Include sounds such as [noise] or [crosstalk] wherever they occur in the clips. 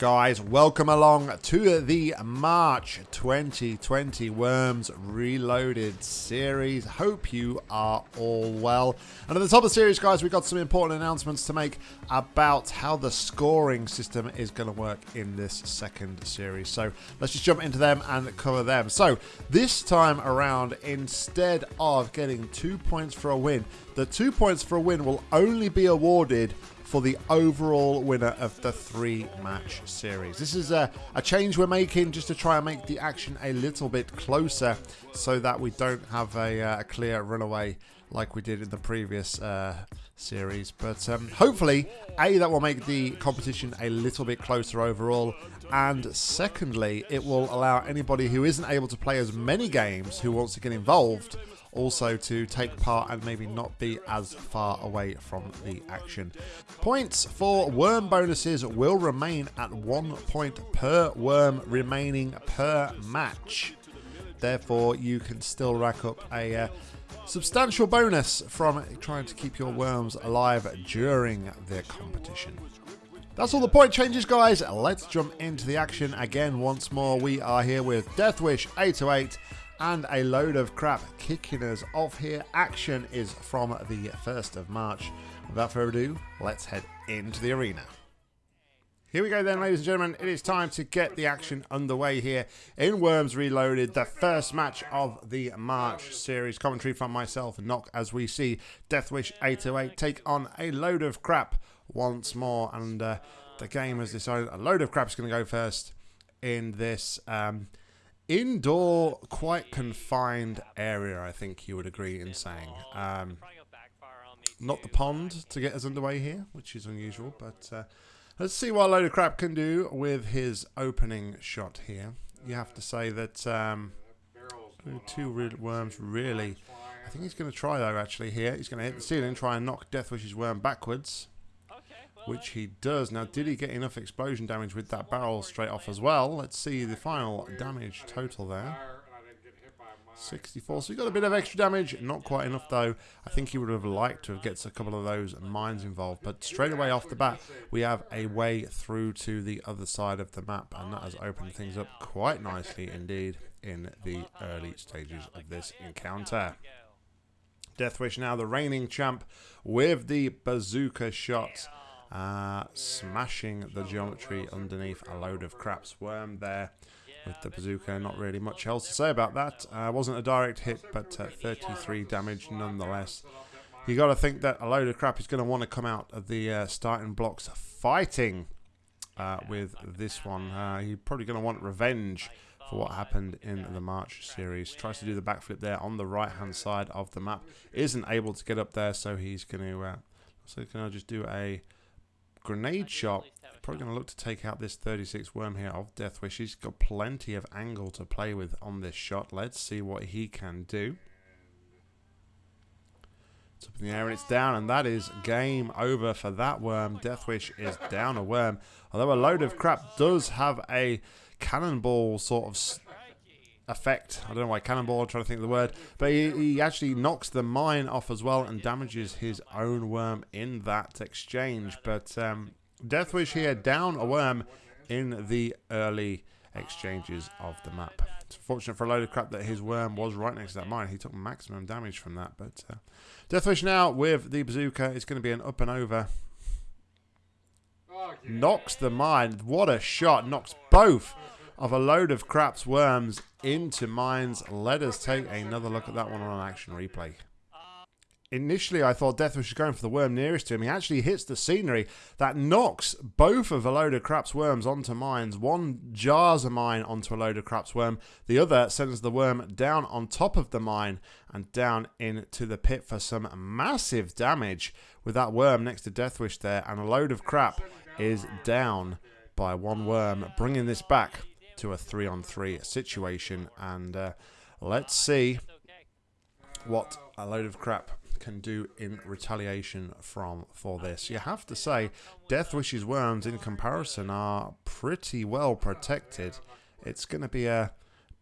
guys? Welcome along to the March 2020 Worms Reloaded series. Hope you are all well. And at the top of the series, guys, we've got some important announcements to make about how the scoring system is going to work in this second series. So let's just jump into them and cover them. So this time around, instead of getting two points for a win, the two points for a win will only be awarded for the overall winner of the three match series. This is a, a, change we're making just to try and make the action a little bit closer so that we don't have a, uh, a clear runaway like we did in the previous uh, series. But um, hopefully, A, that will make the competition a little bit closer overall. And secondly, it will allow anybody who isn't able to play as many games who wants to get involved also to take part and maybe not be as far away from the action. Points for worm bonuses will remain at one point per worm remaining per match. Therefore, you can still rack up a uh, substantial bonus from trying to keep your worms alive during the competition. That's all the point changes, guys. Let's jump into the action again once more. We are here with Deathwish 808 and a load of crap kicking us off here. Action is from the 1st of March. Without further ado, let's head into the arena. Here we go then, ladies and gentlemen. It is time to get the action underway here in Worms Reloaded, the first match of the March series. Commentary from myself, Knock, as we see Deathwish 808 take on a load of crap once more. And uh, the game has decided a load of crap is going to go first in this um, indoor, quite confined area, I think you would agree in saying. Um, not the pond to get us underway here, which is unusual, but uh, let's see what Load of Crap can do with his opening shot here. You have to say that um, two worms really... I think he's going to try, though, actually, here. He's going to hit the ceiling, try and knock Death Deathwish's worm backwards which he does. Now, did he get enough explosion damage with that barrel straight off as well? Let's see the final damage total there. 64. So he got a bit of extra damage. Not quite enough, though. I think he would have liked to have get a couple of those mines involved. But straight away off the bat, we have a way through to the other side of the map. And that has opened things up quite nicely indeed in the early stages of this encounter. Deathwish now the reigning champ with the bazooka shot. Uh, smashing the geometry underneath a load of crap's worm there with the bazooka. Not really much else to say about that. Uh, wasn't a direct hit, but uh, 33 damage nonetheless. You got to think that a load of crap is going to want to come out of the uh, starting blocks fighting uh, with this one. Uh, he's probably going to want revenge for what happened in the March series. Tries to do the backflip there on the right hand side of the map. Isn't able to get up there, so he's going to. Uh, so can I just do a Grenade shot. Probably going to look to take out this 36 worm here of Deathwish. He's got plenty of angle to play with on this shot. Let's see what he can do. It's up in the air and it's down, and that is game over for that worm. Deathwish is down a worm. Although a load of crap does have a cannonball sort of effect. I don't know why cannonball, I'm trying to think of the word. But he, he, actually knocks the mine off as well and damages his own worm in that exchange. But um, Deathwish here down a worm in the early exchanges of the map. It's fortunate for a load of crap that his worm was right next to that mine. He took maximum damage from that. But uh, Deathwish now with the bazooka is going to be an up and over. Knocks the mine. What a shot. Knocks both of a load of craps worms into mines. Let us take another look at that one on action replay. Initially, I thought Deathwish was going for the worm nearest to him. He actually hits the scenery that knocks both of a load of craps worms onto mines. One jars a mine onto a load of craps worm. The other sends the worm down on top of the mine and down into the pit for some massive damage with that worm next to Deathwish there. And a load of crap is down by one worm, bringing this back to a three on three situation. And uh, let's see what a load of crap can do in retaliation from for this. You have to say, Death Deathwish's worms in comparison are pretty well protected. It's going to be a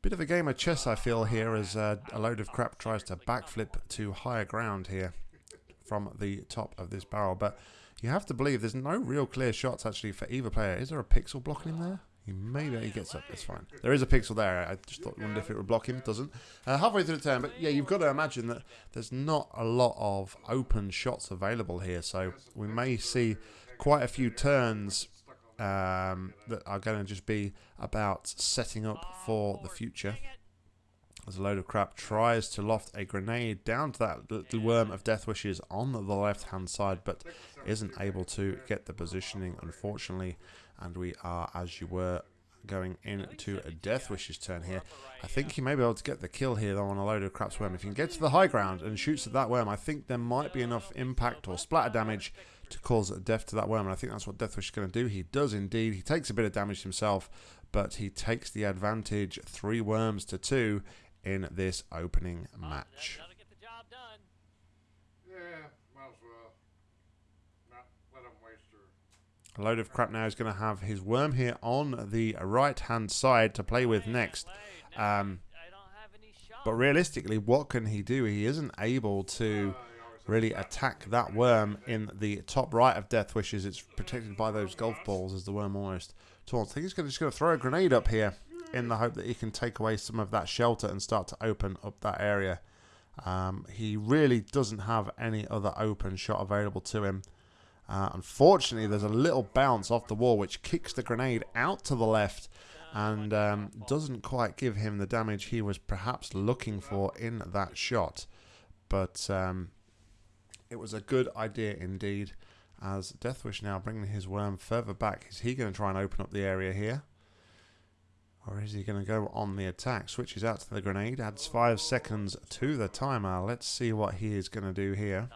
bit of a game of chess, I feel, here as uh, a load of crap tries to backflip to higher ground here. from the top of this barrel. But you have to believe there's no real clear shots actually for either player. Is there a pixel blocking him there? He maybe he gets up. It's fine. There is a pixel there. I just thought, wondered if it would block him. Doesn't. Uh, halfway through the turn, but yeah, you've got to imagine that there's not a lot of open shots available here. So we may see quite a few turns um, that are going to just be about setting up for the future. As a load of crap tries to loft a grenade down to that little worm of death wishes on the left hand side, but isn't able to get the positioning, unfortunately. And we are, as you were, going into a Death Wishes turn here. I think he may be able to get the kill here though on a load of craps worm. If he can get to the high ground and shoots at that worm, I think there might be enough impact or splatter damage to cause a death to that worm. And I think that's what Death Wish is going to do. He does indeed. He takes a bit of damage himself, but he takes the advantage. Three worms to two in this opening match. A load of crap now is going to have his worm here on the right hand side to play with next. Um, but realistically, what can he do? He isn't able to really attack that worm in the top right of Death Wishes. It's protected by those golf balls as the worm almost taunts. I think he's gonna, just going to throw a grenade up here in the hope that he can take away some of that shelter and start to open up that area. Um, he really doesn't have any other open shot available to him. Uh, unfortunately, there's a little bounce off the wall which kicks the grenade out to the left and um, doesn't quite give him the damage he was perhaps looking for in that shot. But um, it was a good idea indeed. As Deathwish now bringing his worm further back. Is he going to try and open up the area here? Or is he going to go on the attack? Switches out to the grenade. Adds five seconds to the timer. Let's see what he is going to do here.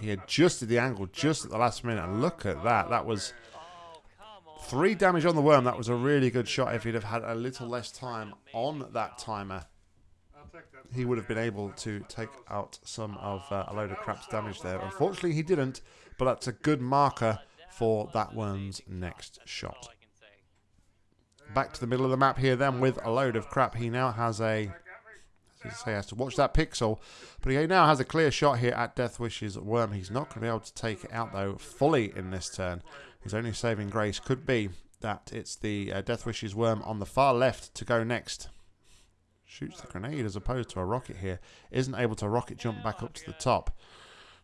He adjusted the angle just at the last minute. And look at that. That was three damage on the worm. That was a really good shot. If he'd have had a little less time on that timer, he would have been able to take out some of uh, a load of crap's damage there. Unfortunately, he didn't. But that's a good marker for that worm's next shot. Back to the middle of the map here then with a load of crap. He now has a say, has to watch that pixel. But he now has a clear shot here at Death Wish's Worm. He's not going to be able to take it out, though, fully in this turn. His only saving grace could be that it's the uh, Death Wish's Worm on the far left to go next. Shoots the grenade as opposed to a rocket here. Isn't able to rocket jump back up to the top.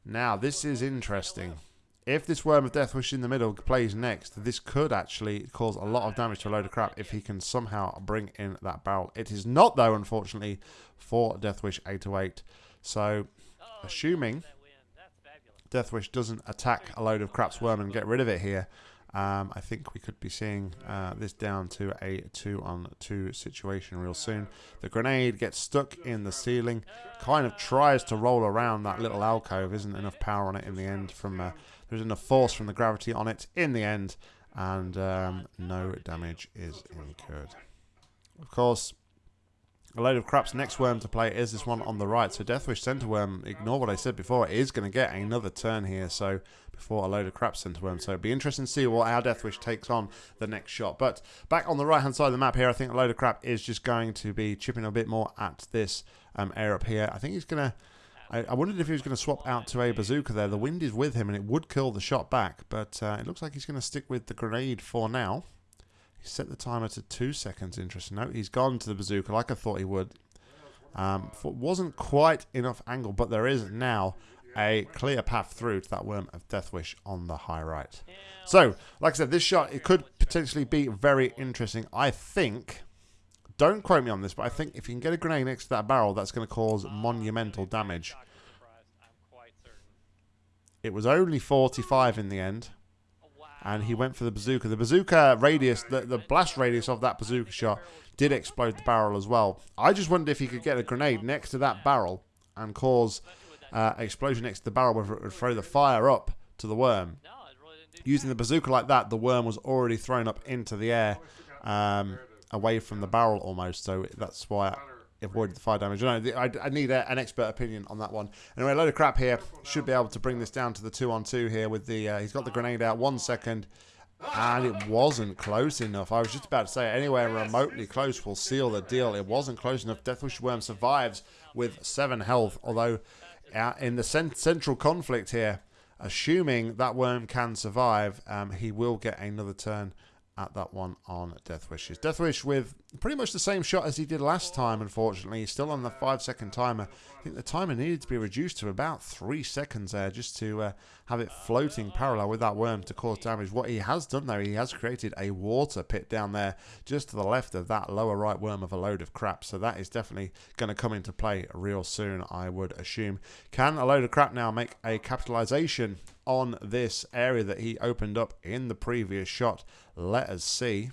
Now, this is interesting if this Worm of Death Wish in the middle plays next, this could actually cause a lot of damage to a load of crap if he can somehow bring in that barrel. It is not, though, unfortunately, for Death Wish 808. So, assuming Death Wish doesn't attack a load of crap's worm and get rid of it here, um, I think we could be seeing uh, this down to a two-on-two situation real soon. The grenade gets stuck in the ceiling, kind of tries to roll around that little alcove. Isn't enough power on it in the end from... Uh, there's enough force from the gravity on it in the end, and um, no damage is incurred. Of course, a load of crap's next worm to play is this one on the right. So Deathwish Center Worm, ignore what I said before, is going to get another turn here. So before a load of crap Center Worm. So it'd be interesting to see what our Deathwish takes on the next shot. But back on the right hand side of the map here, I think a load of crap is just going to be chipping a bit more at this um, air up here. I think he's going to I, I wondered if he was going to swap out to a bazooka there. The wind is with him and it would kill the shot back, but uh, it looks like he's going to stick with the grenade for now. He set the timer to two seconds. Interesting note. He's gone to the bazooka like I thought he would. Um, wasn't quite enough angle, but there is now a clear path through to that worm of death wish on the high right. So, like I said, this shot it could potentially be very interesting. I think don't quote me on this, but I think if you can get a grenade next to that barrel, that's going to cause monumental damage. It was only 45 in the end. And he went for the bazooka. The bazooka radius, the, the blast radius of that bazooka shot did explode the barrel as well. I just wondered if he could get a grenade next to that barrel and cause uh, explosion next to the barrel, whether it would throw the fire up to the worm. Using the bazooka like that, the worm was already thrown up into the air. Um, away from the barrel almost. So that's why I avoided the fire damage. I, I, I need a, an expert opinion on that one. Anyway, a load of crap here. Should be able to bring this down to the two on two here with the. Uh, he's got the grenade out. One second. And it wasn't close enough. I was just about to say anywhere remotely close will seal the deal. It wasn't close enough. Deathwish Worm survives with 7 health. Although uh, in the cent central conflict here, assuming that Worm can survive, um, he will get another turn at that one on Death Wishes. Death Wish with pretty much the same shot as he did last time, unfortunately. He's still on the five second timer. I think the timer needed to be reduced to about three seconds there just to uh, have it floating parallel with that worm to cause damage. What he has done though, he has created a water pit down there just to the left of that lower right worm of a load of crap. So that is definitely going to come into play real soon, I would assume. Can a load of crap now make a capitalization on this area that he opened up in the previous shot? Let us see.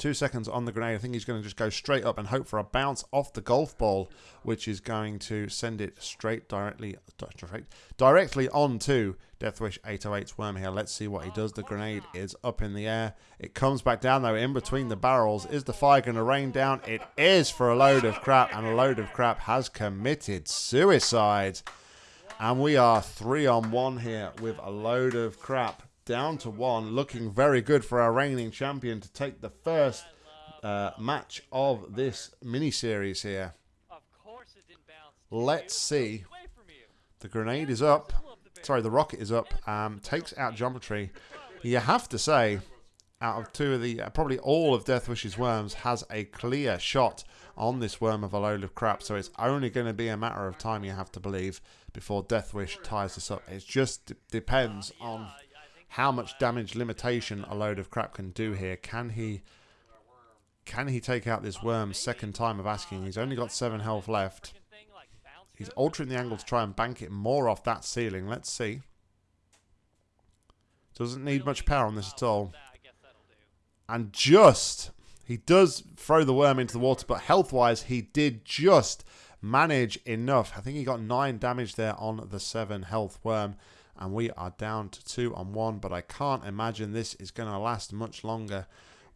Two seconds on the grenade. I think he's going to just go straight up and hope for a bounce off the golf ball, which is going to send it straight directly direct, directly onto Deathwish 808's worm here. Let's see what he does. The grenade is up in the air. It comes back down, though, in between the barrels. Is the fire going to rain down? It is for a load of crap, and a load of crap has committed suicide. And we are three on one here with a load of crap down to one, looking very good for our reigning champion to take the first uh, match of this mini series here. Let's see. The grenade is up. Sorry, the rocket is up. Um, takes out geometry. You have to say, out of two of the, uh, probably all of Deathwish's worms has a clear shot on this worm of a load of crap. So it's only going to be a matter of time, you have to believe, before Deathwish ties this up. It just depends on how much damage limitation a load of crap can do here. Can he can he take out this worm second time of asking? He's only got seven health left. He's altering the angle to try and bank it more off that ceiling. Let's see. Doesn't need much power on this at all. And just, he does throw the worm into the water, but health-wise, he did just manage enough. I think he got nine damage there on the seven health worm and we are down to two on one but I can't imagine this is going to last much longer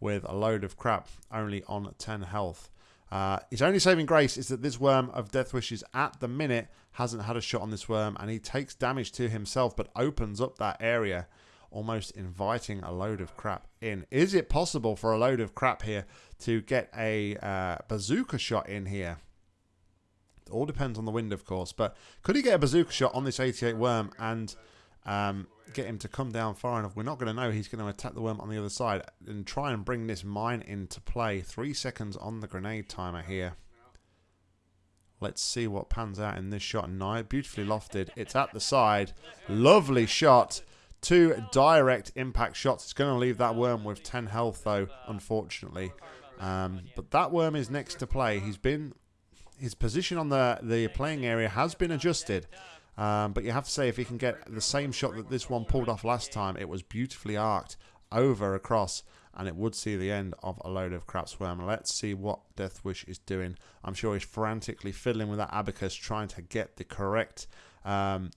with a load of crap only on 10 health. Uh, his only saving grace is that this worm of Death Wishes at the minute hasn't had a shot on this worm and he takes damage to himself but opens up that area almost inviting a load of crap in. Is it possible for a load of crap here to get a uh, bazooka shot in here? All depends on the wind, of course. But could he get a bazooka shot on this 88 worm and um, get him to come down far enough. We're not going to know he's going to attack the worm on the other side and try and bring this mine into play. Three seconds on the grenade timer here. Let's see what pans out in this shot. Nice, beautifully lofted. It's at the side. Lovely shot. Two direct impact shots. It's going to leave that worm with 10 health, though, unfortunately. Um, but that worm is next to play. He's been... His position on the, the playing area has been adjusted. Um, but you have to say, if he can get the same shot that this one pulled off last time, it was beautifully arced over across, and it would see the end of a load of crap swarm. Let's see what Deathwish is doing. I'm sure he's frantically fiddling with that abacus, trying to get the correct um,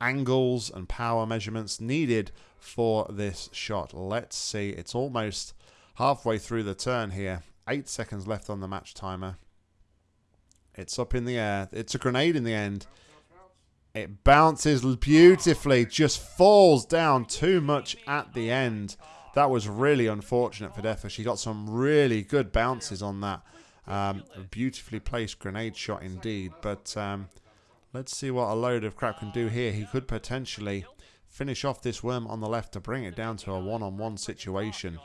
angles and power measurements needed for this shot. Let's see. It's almost halfway through the turn here. Eight seconds left on the match timer. It's up in the air. It's a grenade in the end. It bounces beautifully, just falls down too much at the end. That was really unfortunate for Deathwish. She got some really good bounces on that. Um, beautifully placed grenade shot indeed. But um, let's see what a load of crap can do here. He could potentially finish off this worm on the left to bring it down to a one-on-one -on -one situation.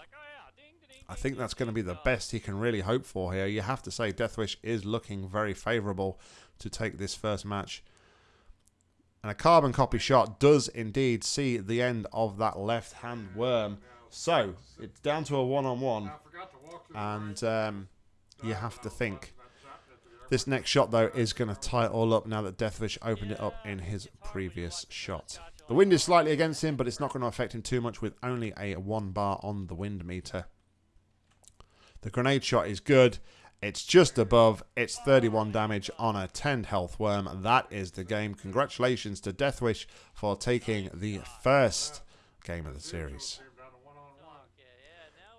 I think that's going to be the best he can really hope for here. You have to say Deathwish is looking very favourable to take this first match and a carbon copy shot does indeed see the end of that left-hand worm. So, it's down to a one-on-one. and um, you have to think. This next shot, though, is going to tie it all up now that Deathwish opened it up in his previous shot. The wind is slightly against him, but it's not going to affect him too much with only a one bar on the wind meter. The grenade shot is good. It's just above. It's 31 damage on a 10 health worm. That is the game. Congratulations to Deathwish for taking the first game of the series.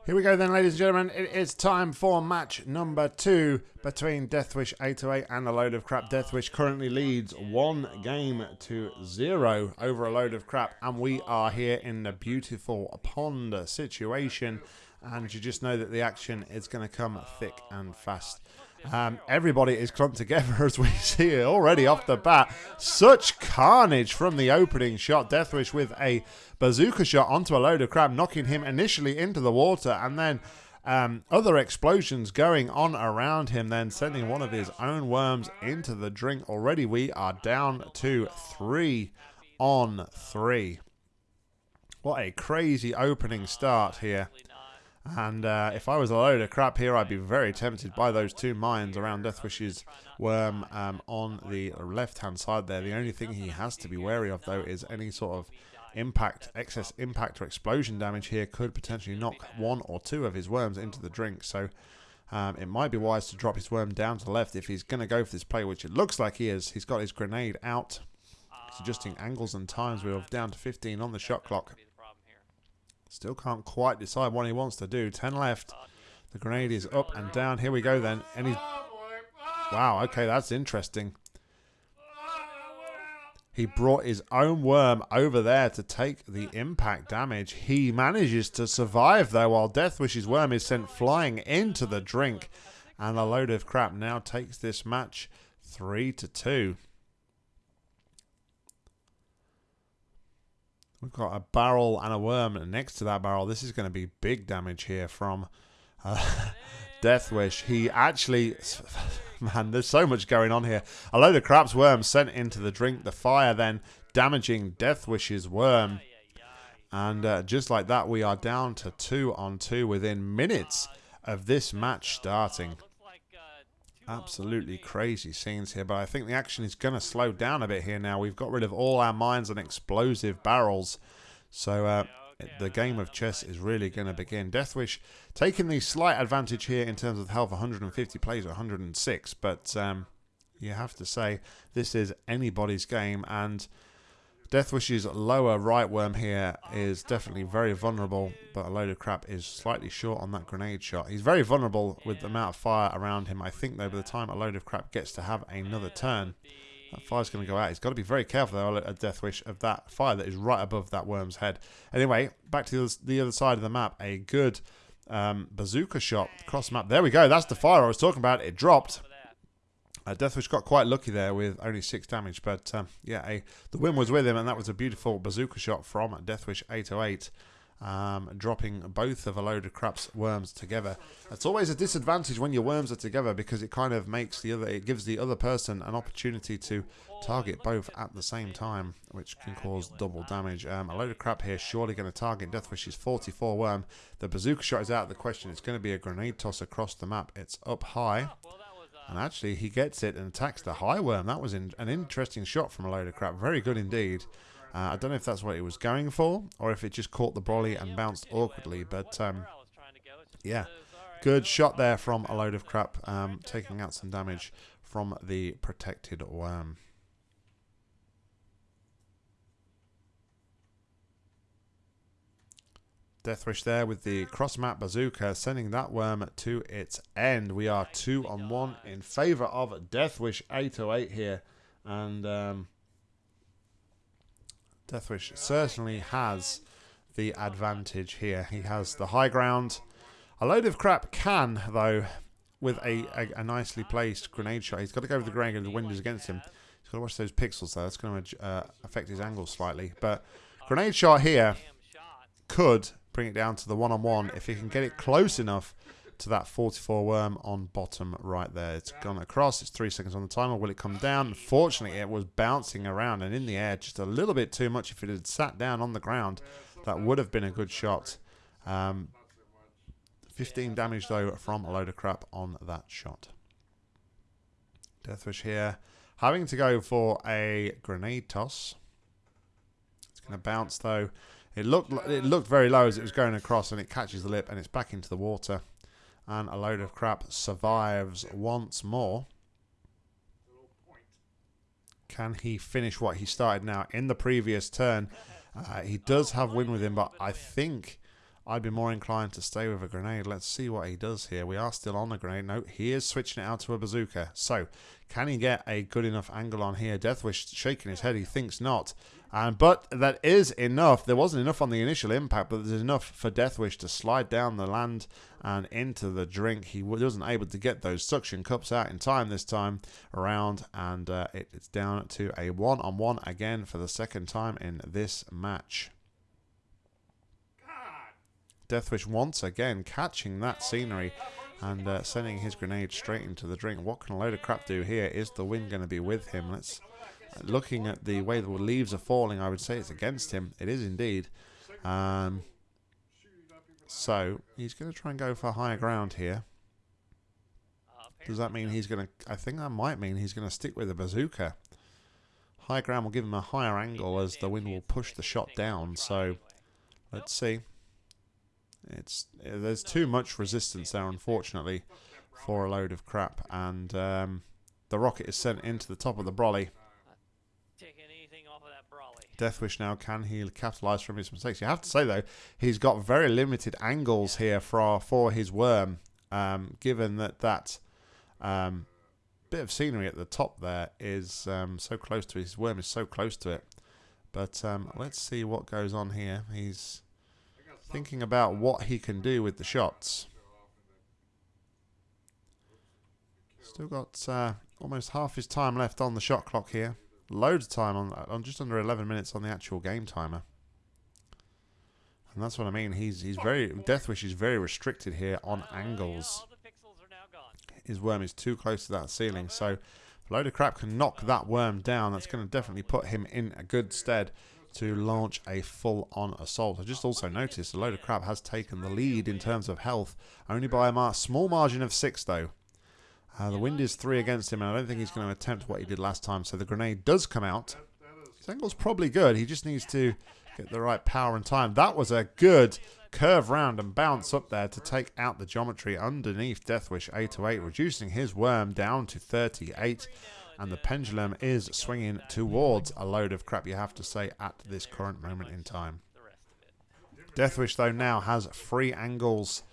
Here we go then, ladies and gentlemen. It is time for match number two between Deathwish 808 and a load of crap. Deathwish currently leads one game to zero over a load of crap, and we are here in the beautiful pond situation. And you just know that the action is going to come thick and fast. Um, everybody is clumped together [laughs] as we see it already off the bat. Such carnage from the opening shot. Deathwish with a bazooka shot onto a load of crap, knocking him initially into the water and then um, other explosions going on around him, then sending one of his own worms into the drink. Already we are down to three on three. What a crazy opening start here. And uh, if I was a load of crap here, I'd be very tempted by those two mines around Deathwish's worm um, on the left-hand side there. The only thing he has to be wary of, though, is any sort of impact, excess impact or explosion damage here could potentially knock one or two of his worms into the drink. So um, it might be wise to drop his worm down to the left if he's going to go for this play, which it looks like he is. He's got his grenade out. Adjusting angles and times. We're down to 15 on the shot clock. Still can't quite decide what he wants to do. 10 left. The grenade is up and down. Here we go then. And he's... Wow, okay, that's interesting. He brought his own worm over there to take the impact damage. He manages to survive, though, while Deathwish's worm is sent flying into the drink. And a load of crap now takes this match 3 to 2. We've got a barrel and a worm next to that barrel. This is going to be big damage here from uh, [laughs] Deathwish. He actually... [laughs] Man, there's so much going on here. A load of craps worms sent into the drink. The fire then damaging Deathwish's worm. And uh, just like that, we are down to two on two within minutes of this match starting. Absolutely crazy scenes here, but I think the action is going to slow down a bit here now. We've got rid of all our mines and explosive barrels. So uh, the game of chess is really going to begin. Deathwish taking the slight advantage here in terms of health, 150 plays 106, but um, you have to say this is anybody's game, and Deathwish's lower right worm here is definitely very vulnerable, but a load of crap is slightly short on that grenade shot. He's very vulnerable with the amount of fire around him. I think, though, by the time a load of crap gets to have another turn, that fire's going to go out. He's got to be very careful, though, at Deathwish, of that fire that is right above that worm's head. Anyway, back to the other side of the map. A good um, bazooka shot cross map. There we go. That's the fire I was talking about. It dropped. Uh, Deathwish got quite lucky there with only six damage, but um, yeah, a, the win was with him, and that was a beautiful bazooka shot from Deathwish 808, um, dropping both of a load of craps worms together. It's always a disadvantage when your worms are together because it kind of makes the other, it gives the other person an opportunity to target both at the same time, which can cause double damage. Um, a load of crap here, surely going to target Deathwish's 44 worm. The bazooka shot is out of the question. It's going to be a grenade toss across the map. It's up high. And actually, he gets it and attacks the high worm. That was in, an interesting shot from a load of crap. Very good indeed. Uh, I don't know if that's what he was going for, or if it just caught the brolly and bounced awkwardly. But, um, yeah, good shot there from a load of crap, um, taking out some damage from the protected worm. Deathwish there with the cross map bazooka, sending that worm to its end. We are two on one in favour of Deathwish 808 here. And um, Deathwish certainly has the advantage here. He has the high ground. A load of crap can, though, with a, a, a nicely placed grenade shot. He's got to go with the grenade and the wind is against him. He's got to watch those pixels, though. That's going to uh, affect his angle slightly. But grenade shot here could bring it down to the one-on-one. -on -one. If he can get it close enough to that 44 worm on bottom right there. It's gone across. It's three seconds on the timer. Will it come down? Fortunately, it was bouncing around and in the air just a little bit too much. If it had sat down on the ground, that would have been a good shot. Um, 15 damage, though, from a load of crap on that shot. Deathwish here. Having to go for a grenade toss. It's going to bounce, though. It looked it looked very low as it was going across, and it catches the lip, and it's back into the water. And a load of crap survives once more. Can he finish what he started now in the previous turn? Uh, he does have win with him, but I think I'd be more inclined to stay with a grenade. Let's see what he does here. We are still on a grenade. No, he is switching it out to a bazooka. So, can he get a good enough angle on here? Deathwish shaking his head. He thinks not. Um, but that is enough. There wasn't enough on the initial impact, but there's enough for Deathwish to slide down the land and into the drink. He wasn't able to get those suction cups out in time this time around, and uh, it, it's down to a one-on-one -on -one again for the second time in this match. Deathwish once again catching that scenery and uh, sending his grenade straight into the drink. What can a load of crap do here? Is the wind going to be with him? Let's looking at the way the leaves are falling, I would say it's against him. It is indeed. Um, so he's going to try and go for higher ground here. Does that mean he's going to... I think that might mean he's going to stick with the bazooka. High ground will give him a higher angle as the wind will push the shot down. So let's see. It's There's too much resistance there, unfortunately, for a load of crap. And um, the rocket is sent into the top of the brolly. Deathwish now, can he capitalise from his mistakes? You have to say, though, he's got very limited angles here for, for his worm, um, given that that um, bit of scenery at the top there is um, so close to his worm is so close to it. But um, let's see what goes on here. He's thinking about what he can do with the shots. Still got uh, almost half his time left on the shot clock here loads of time on, on just under 11 minutes on the actual game timer. And that's what I mean. He's he's very Deathwish is very restricted here on angles. His worm is too close to that ceiling, so a load of crap can knock that worm down. That's going to definitely put him in a good stead to launch a full-on assault. I just also noticed a load of crap has taken the lead in terms of health, only by a small margin of six though. Uh, the wind is three against him, and I don't think he's going to attempt what he did last time. So the grenade does come out. His angle's probably good. He just needs to get the right power and time. That was a good curve round and bounce up there to take out the geometry underneath Deathwish 808, reducing his worm down to 38. And the pendulum is swinging towards a load of crap, you have to say, at this current moment in time. Deathwish, though, now has three angles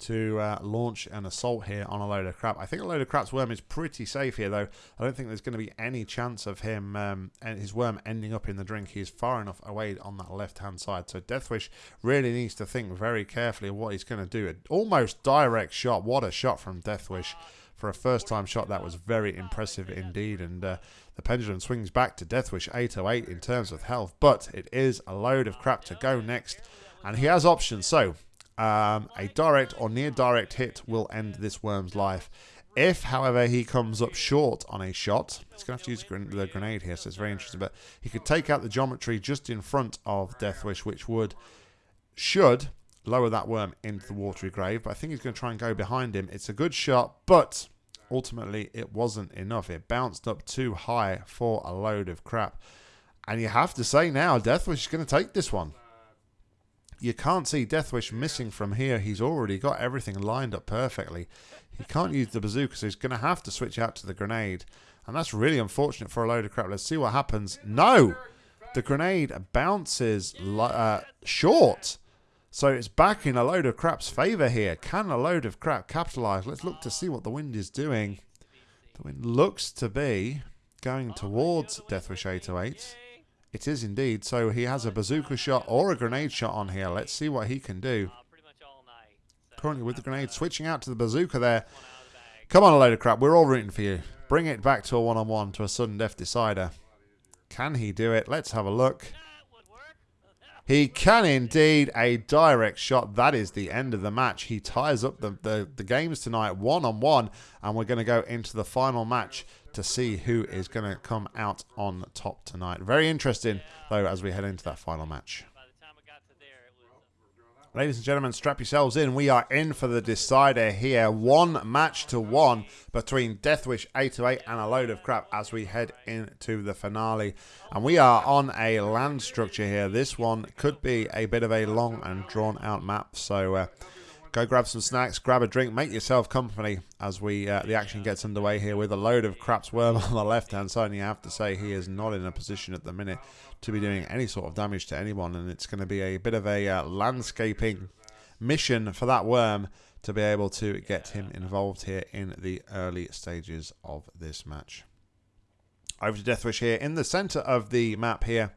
to uh, launch an assault here on a load of crap. I think a load of crap's worm is pretty safe here, though. I don't think there's going to be any chance of him um, and his worm ending up in the drink. He's far enough away on that left-hand side. So Deathwish really needs to think very carefully what he's going to do. An almost direct shot. What a shot from Deathwish. For a first-time shot, that was very impressive indeed. And uh, the pendulum swings back to Deathwish 808 in terms of health. But it is a load of crap to go next. And he has options. So um, a direct or near direct hit will end this worm's life. If, however, he comes up short on a shot, he's going to have to use the grenade here, so it's very interesting. But he could take out the geometry just in front of Deathwish, which would, should, lower that worm into the watery grave. But I think he's going to try and go behind him. It's a good shot, but ultimately it wasn't enough. It bounced up too high for a load of crap. And you have to say now, Deathwish is going to take this one you can't see Deathwish missing from here. He's already got everything lined up perfectly. He can't use the bazooka, so he's going to have to switch out to the grenade. And that's really unfortunate for a load of crap. Let's see what happens. No! The grenade bounces uh, short. So it's back in a load of crap's favour here. Can a load of crap capitalise? Let's look to see what the wind is doing. The wind looks to be going towards Deathwish 808. It is indeed. So he has a bazooka shot or a grenade shot on here. Let's see what he can do. Currently with the grenade, switching out to the bazooka there. Come on, a load of crap. We're all rooting for you. Bring it back to a one-on-one, -on -one, to a sudden death decider. Can he do it? Let's have a look. He can indeed. A direct shot. That is the end of the match. He ties up the, the, the games tonight one-on-one, -on -one, and we're going to go into the final match to see who is going to come out on top tonight. Very interesting, though, as we head into that final match. Ladies and gentlemen, strap yourselves in. We are in for the decider here. One match to one between Deathwish 808 and a load of crap as we head into the finale. And we are on a land structure here. This one could be a bit of a long and drawn out map. So uh, Go grab some snacks, grab a drink, make yourself company as we uh, the action gets underway here with a load of craps worm [laughs] on the left hand side. And you have to say he is not in a position at the minute to be doing any sort of damage to anyone, and it's going to be a bit of a uh, landscaping mission for that worm to be able to get him involved here in the early stages of this match. Over to Deathwish here in the center of the map here.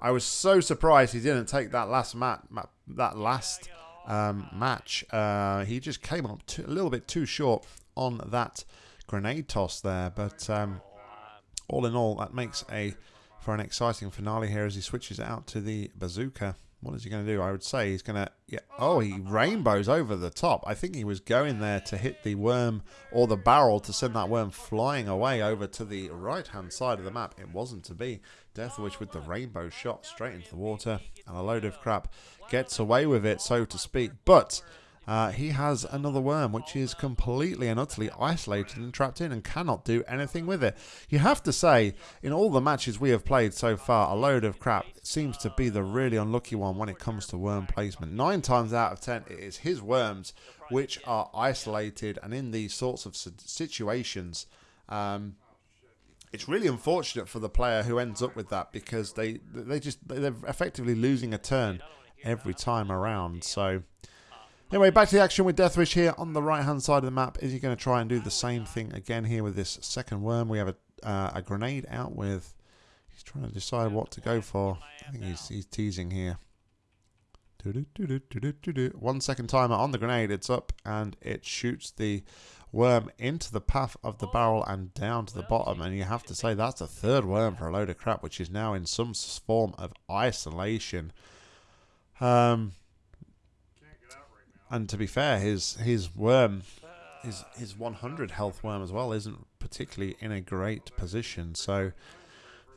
I was so surprised he didn't take that last mat, mat that last um, match. Uh, he just came up a little bit too short on that grenade toss there. But um, all in all, that makes a for an exciting finale here as he switches out to the bazooka. What is he going to do? I would say he's going to... Yeah. Oh, he rainbows over the top. I think he was going there to hit the worm or the barrel to send that worm flying away over to the right-hand side of the map. It wasn't to be. Death Deathwish with the rainbow shot straight into the water and a load of crap gets away with it, so to speak. But uh, he has another worm which is completely and utterly isolated and trapped in and cannot do anything with it. You have to say, in all the matches we have played so far, a load of crap seems to be the really unlucky one when it comes to worm placement. Nine times out of ten, it is his worms which are isolated and in these sorts of situations. Um, it's really unfortunate for the player who ends up with that because they they just they're effectively losing a turn every time around. So Anyway, back to the action with Deathwish here on the right-hand side of the map. Is he going to try and do the same thing again here with this second worm? We have a, uh, a grenade out with... He's trying to decide what to go for. I think he's, he's teasing here. One second timer on the grenade. It's up and it shoots the worm into the path of the barrel and down to the bottom. And you have to say that's a third worm for a load of crap, which is now in some form of isolation. Um, and to be fair, his his worm, his his 100 health worm as well, isn't particularly in a great position. So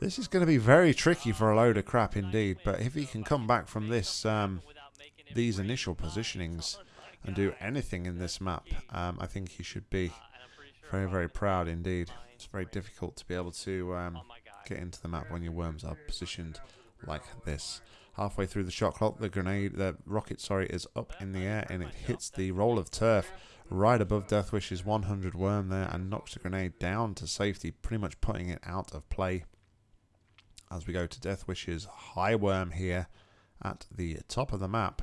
this is going to be very tricky for a load of crap indeed. But if he can come back from this, um, these initial positionings, and do anything in this map, um, I think he should be very very proud indeed. It's very difficult to be able to um, get into the map when your worms are positioned like this. Halfway through the shot clock, the grenade, the rocket, sorry, is up in the air and it hits the roll of turf right above Deathwish's 100 worm there and knocks the grenade down to safety, pretty much putting it out of play. As we go to Deathwish's high worm here at the top of the map.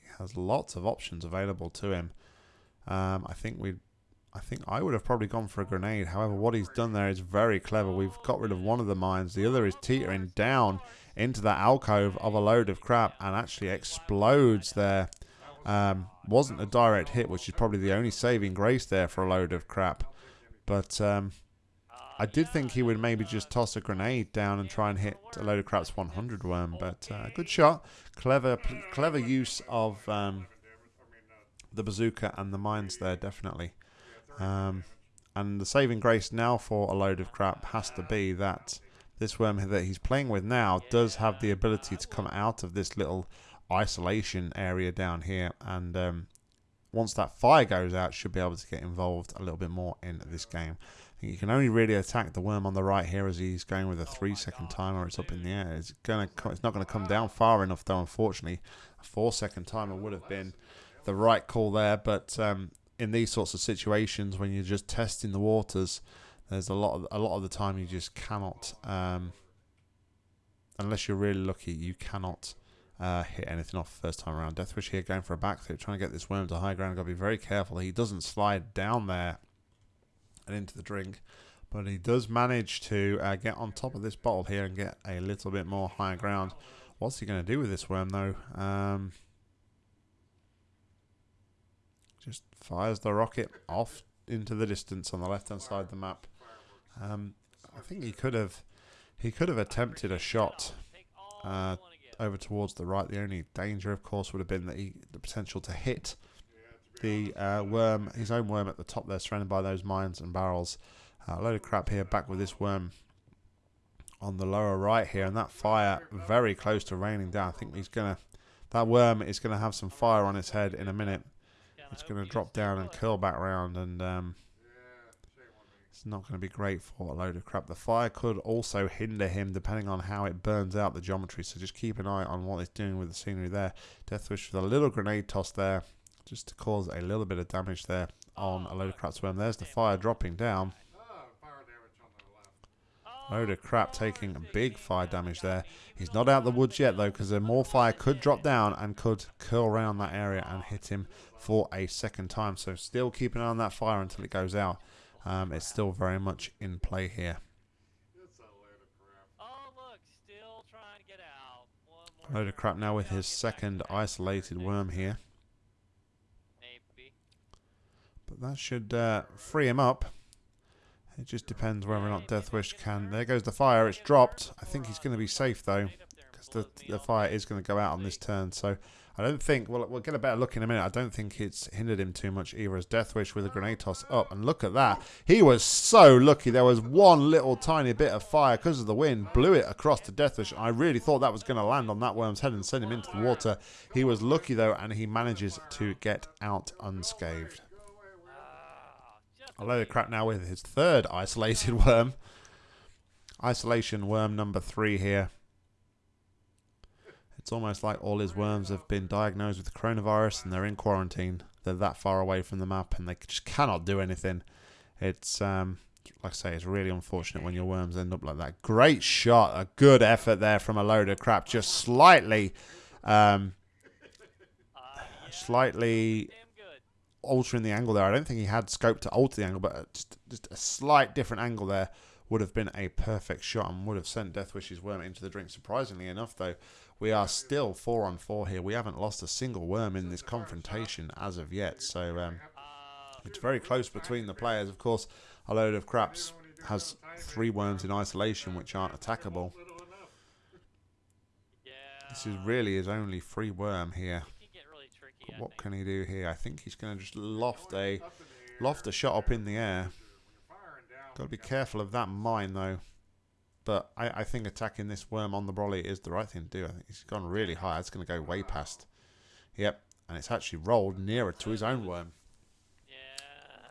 He has lots of options available to him. Um, I think we I think I would have probably gone for a grenade. However, what he's done there is very clever. We've got rid of one of the mines. The other is teetering down into that alcove of a load of crap and actually explodes there. Um, wasn't a direct hit, which is probably the only saving grace there for a load of crap. But um, I did think he would maybe just toss a grenade down and try and hit a load of crap's 100 worm. But uh, good shot, clever, clever use of um, the bazooka and the mines there, definitely. Um, and the saving grace now for a load of crap has to be that this worm that he's playing with now does have the ability to come out of this little isolation area down here and um, once that fire goes out should be able to get involved a little bit more in this game. You can only really attack the worm on the right here as he's going with a three second timer. It's up in the air. It's gonna it's not going to come down far enough though unfortunately. A four second timer would have been the right call there but um, in these sorts of situations when you're just testing the waters there's a lot of a lot of the time you just cannot, um, unless you're really lucky, you cannot uh, hit anything off first time around. Deathwish here going for a backflip, trying to get this worm to high ground. Got to be very careful. He doesn't slide down there and into the drink, but he does manage to uh, get on top of this bottle here and get a little bit more higher ground. What's he going to do with this worm though? Um, just fires the rocket off into the distance on the left hand side of the map. Um, I think he could have he could have attempted a shot uh, over towards the right. The only danger, of course, would have been that he, the potential to hit the uh, worm, his own worm at the top there, surrounded by those mines and barrels. Uh, a load of crap here, back with this worm on the lower right here, and that fire very close to raining down. I think he's gonna, that worm is gonna have some fire on its head in a minute. It's gonna drop down and curl back around and. Um, it's not going to be great for a load of crap. The fire could also hinder him depending on how it burns out the geometry. So just keep an eye on what it's doing with the scenery there. Deathwish with a little grenade toss there just to cause a little bit of damage there on a load of crap swarm. There's the fire dropping down. Load of crap taking a big fire damage there. He's not out the woods yet though because more fire could drop down and could curl around that area and hit him for a second time. So still keep an eye on that fire until it goes out. Um, it's still very much in play here. Load of crap now with his second isolated worm here. But that should uh, free him up. It just depends whether or not Deathwish can... There goes the fire. It's dropped. I think he's going to be safe, though. Because the, the fire is going to go out on this turn. So I don't think... Well, we'll get a better look in a minute. I don't think it's hindered him too much either as Deathwish with a grenade toss up. And look at that. He was so lucky. There was one little tiny bit of fire because of the wind. Blew it across to Deathwish. I really thought that was going to land on that worm's head and send him into the water. He was lucky, though, and he manages to get out unscathed. A load of crap now with his third isolated [laughs] worm. Isolation worm number three here. It's almost like all his worms have been diagnosed with coronavirus and they're in quarantine. They're that far away from the map and they just cannot do anything. It's, um, like I say, it's really unfortunate when your worms end up like that. Great shot. A good effort there from a load of crap. Just slightly, um, slightly altering the angle there. I don't think he had scope to alter the angle, but just, just a slight different angle there would have been a perfect shot and would have sent Deathwish's worm into the drink. Surprisingly enough, though, we are still four on four here. We haven't lost a single worm in this confrontation as of yet, so um, it's very close between the players. Of course, a load of craps has three worms in isolation which aren't attackable. This is really his only free worm here what can he do here? I think he's going to just loft a loft a shot up in the air. Got to be careful of that mine though. But I, I think attacking this worm on the brolly is the right thing to do. I think he's gone really high. It's going to go way past. Yep, and it's actually rolled nearer to his own worm. Yeah.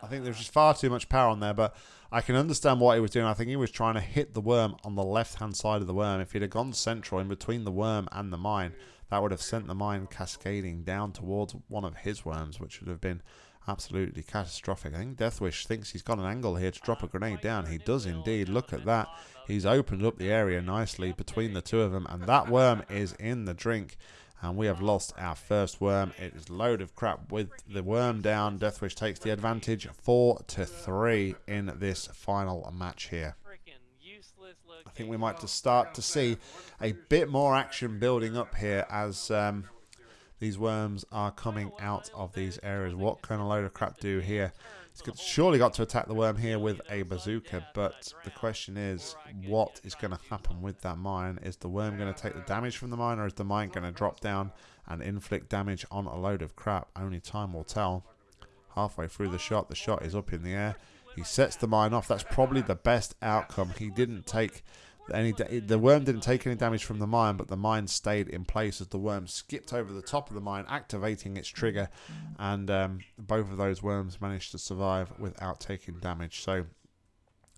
I think there's just far too much power on there, but I can understand what he was doing. I think he was trying to hit the worm on the left-hand side of the worm. If he'd have gone central in between the worm and the mine, that would have sent the mine cascading down towards one of his worms, which would have been absolutely catastrophic. I think Deathwish thinks he's got an angle here to drop a grenade down. He does indeed. Look at that. He's opened up the area nicely between the two of them, and that worm is in the drink. And we have lost our first worm. It is load of crap with the worm down. Deathwish takes the advantage, four to three in this final match here. I think we might just start to see a bit more action building up here as um, these worms are coming out of these areas. What can a load of crap do here? He's surely got to attack the worm here with a bazooka, but the question is, what is going to happen with that mine? Is the worm going to take the damage from the mine, or is the mine going to drop down and inflict damage on a load of crap? Only time will tell. Halfway through the shot, the shot is up in the air. He sets the mine off. That's probably the best outcome. He didn't take any the worm didn't take any damage from the mine, but the mine stayed in place as the worm skipped over the top of the mine, activating its trigger, and um, both of those worms managed to survive without taking damage. So,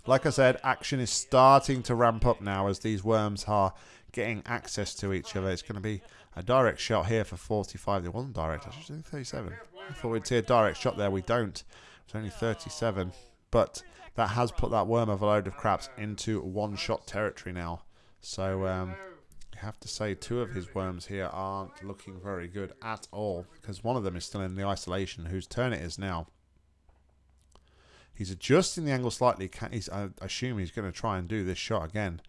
like I said, action is starting to ramp up now as these worms are getting access to each other. It's going to be a direct shot here for 45. It wasn't direct, I say 37. I thought we'd see a direct shot there. We don't. It's only 37. But that has put that worm of a load of craps into one-shot territory now. So um, have to say two of his worms here aren't looking very good at all because one of them is still in the isolation, whose turn it is now. He's adjusting the angle slightly. He's, I assume he's going to try and do this shot again.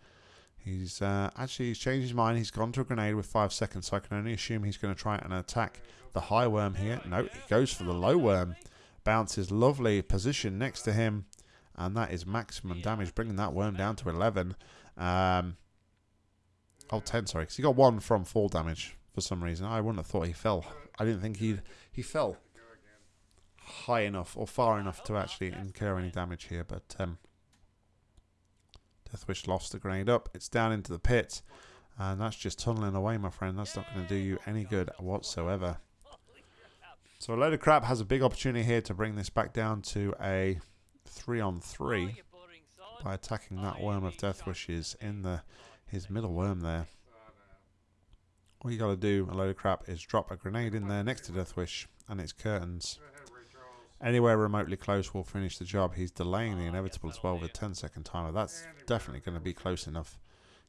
He's uh, actually he's changed his mind. He's gone to a grenade with five seconds, so I can only assume he's going to try and attack the high worm here. No, he goes for the low worm. Bounces lovely position next to him. And that is maximum damage, bringing that worm down to 11. Um, oh, 10, sorry. Because he got one from fall damage for some reason. I wouldn't have thought he fell. I didn't think he he fell high enough or far enough to actually incur any damage here. But um, Deathwish lost the grenade up. It's down into the pit. And that's just tunneling away, my friend. That's not going to do you any good whatsoever. So a load of crap has a big opportunity here to bring this back down to a three on three by attacking that worm of Deathwish's in the his middle worm there. All you got to do, a load of crap, is drop a grenade in there next to Deathwish and its curtains. anywhere remotely close will finish the job. He's delaying the inevitable as well with a 10 second timer. That's definitely going to be close enough.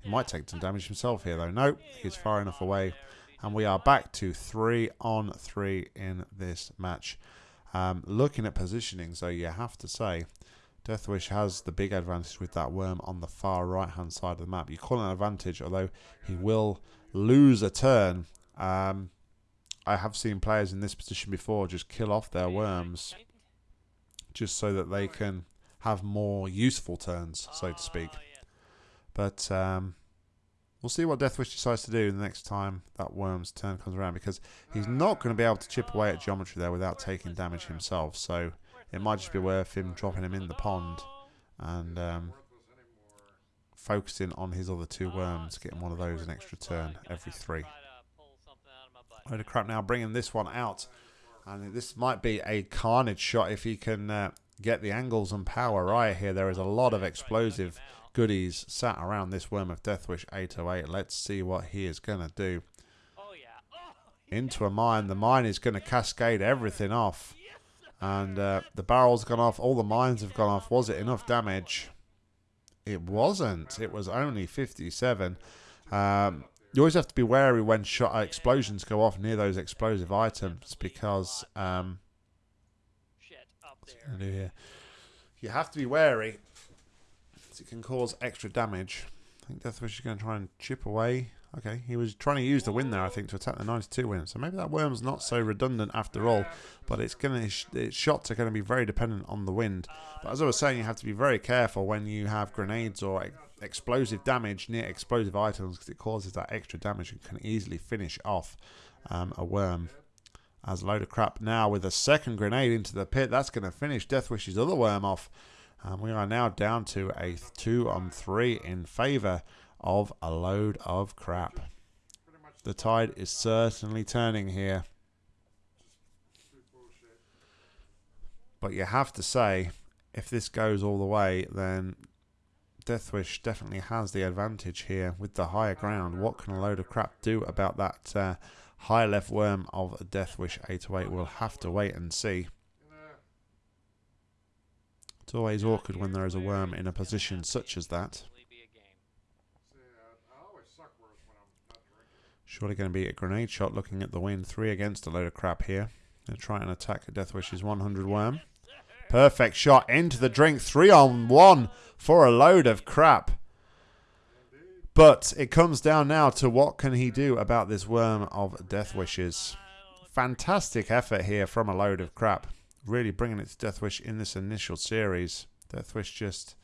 He might take some damage himself here though. Nope, he's far enough away. And we are back to three on three in this match. Um, looking at positioning, so you have to say, Deathwish has the big advantage with that worm on the far right hand side of the map. You call it an advantage, although he will lose a turn. Um, I have seen players in this position before just kill off their worms just so that they can have more useful turns, so to speak. But um, we'll see what Deathwish decides to do the next time that worm's turn comes around because he's not going to be able to chip away at geometry there without taking damage himself. So it might just be worth him dropping him in the pond and um, focusing on his other two worms, getting one of those an extra turn every three. Load of crap now, bringing this one out. And this might be a carnage shot if he can uh, get the angles and power right here. There is a lot of explosive goodies sat around this Worm of Deathwish 808. Let's see what he is going to do. Into a mine. The mine is going to cascade everything off. And uh, the barrel's gone off. All the mines have gone off. Was it enough damage? It wasn't. It was only 57. Um, you always have to be wary when shot uh, explosions go off near those explosive items because um, you have to be wary. It can cause extra damage. I think Deathwish is going to try and chip away. Okay, he was trying to use the wind there, I think, to attack the 92 win. So maybe that worm's not so redundant after all. But it's going to, its shots are going to be very dependent on the wind. But as I was saying, you have to be very careful when you have grenades or explosive damage near explosive items because it causes that extra damage and can easily finish off um, a worm. As a load of crap now with a second grenade into the pit. That's going to finish Deathwish's other worm off. And we are now down to a 2 on 3 in favour of a load of crap. The tide is certainly turning here. But you have to say, if this goes all the way, then Deathwish definitely has the advantage here with the higher ground. What can a load of crap do about that uh, high left worm of Deathwish 808? We'll have to wait and see. It's always awkward when there is a worm in a position such as that. Surely going to be a grenade shot looking at the wind. Three against a load of crap here. Going to try and attack Deathwish's 100 worm. Perfect shot into the drink. Three on one for a load of crap. But it comes down now to what can he do about this worm of Deathwish's. Fantastic effort here from a load of crap. Really bringing it to Deathwish in this initial series. Deathwish just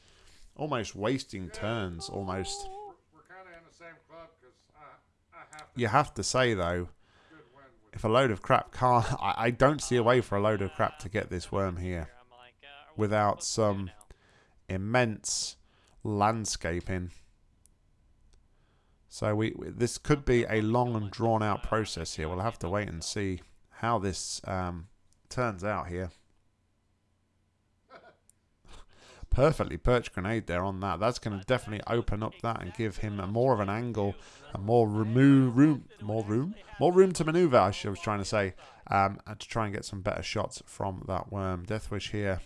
almost wasting turns, almost. You have to say, though, if a load of crap can't... [laughs] I, I don't see a way for a load of crap to get this worm here without some immense landscaping. So we this could be a long and drawn out process here. We'll have to wait and see how this um, turns out here. [laughs] Perfectly perched grenade there on that. That's going to definitely open up that and give him a more of an angle, a more room, more room, more room to maneuver. I was trying to say, um, and to try and get some better shots from that worm. Deathwish here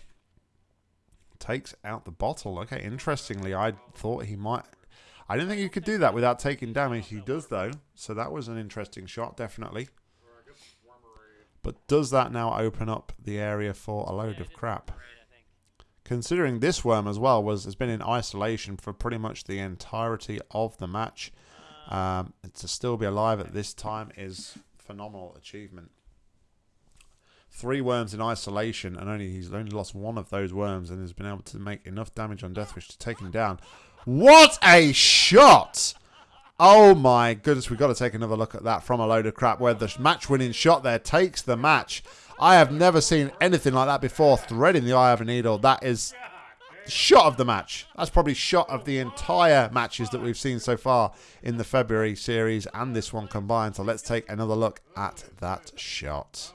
takes out the bottle. Okay, interestingly, I thought he might... I didn't think he could do that without taking damage. He does, though. So that was an interesting shot, definitely. But does that now open up the area for a load of crap? Considering this worm as well was has been in isolation for pretty much the entirety of the match, um, to still be alive at this time is phenomenal achievement three worms in isolation, and only he's only lost one of those worms and has been able to make enough damage on Deathwish to take him down. What a shot! Oh my goodness, we've got to take another look at that from a load of crap where the match-winning shot there takes the match. I have never seen anything like that before, threading the eye of a needle. That is shot of the match. That's probably shot of the entire matches that we've seen so far in the February series and this one combined. So let's take another look at that shot.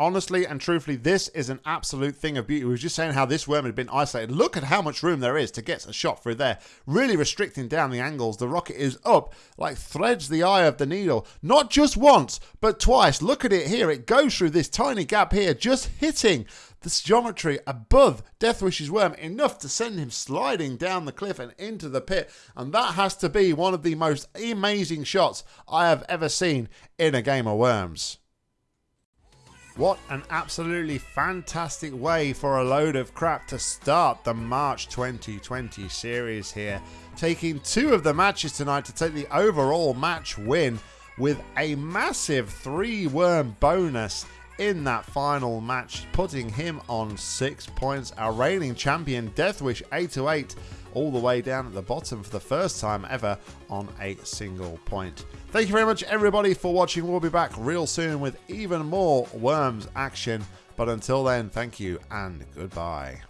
Honestly and truthfully, this is an absolute thing of beauty. We were just saying how this worm had been isolated. Look at how much room there is to get a shot through there. Really restricting down the angles. The rocket is up, like threads the eye of the needle. Not just once, but twice. Look at it here. It goes through this tiny gap here, just hitting this geometry above Deathwish's worm enough to send him sliding down the cliff and into the pit. And that has to be one of the most amazing shots I have ever seen in a game of Worms. What an absolutely fantastic way for a load of crap to start the March 2020 series here. Taking two of the matches tonight to take the overall match win with a massive three worm bonus in that final match, putting him on six points. Our reigning champion, Deathwish 828, all the way down at the bottom for the first time ever on a single point. Thank you very much, everybody, for watching. We'll be back real soon with even more Worms action. But until then, thank you and goodbye.